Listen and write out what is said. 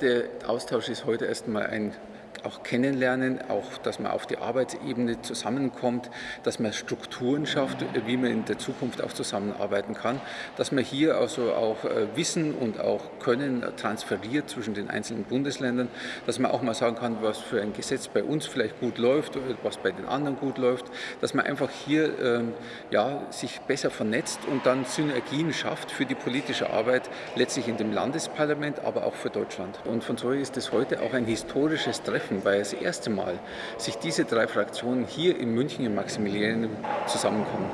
Der Austausch ist heute erstmal ein auch kennenlernen, auch dass man auf die Arbeitsebene zusammenkommt, dass man Strukturen schafft, wie man in der Zukunft auch zusammenarbeiten kann, dass man hier also auch äh, Wissen und auch Können transferiert zwischen den einzelnen Bundesländern, dass man auch mal sagen kann, was für ein Gesetz bei uns vielleicht gut läuft, was bei den anderen gut läuft, dass man einfach hier ähm, ja, sich besser vernetzt und dann Synergien schafft für die politische Arbeit, letztlich in dem Landesparlament, aber auch für Deutschland. Und von so ist es heute auch ein historisches Treffen treffen, weil das erste Mal sich diese drei Fraktionen hier in München im Maximilianum zusammenkommen.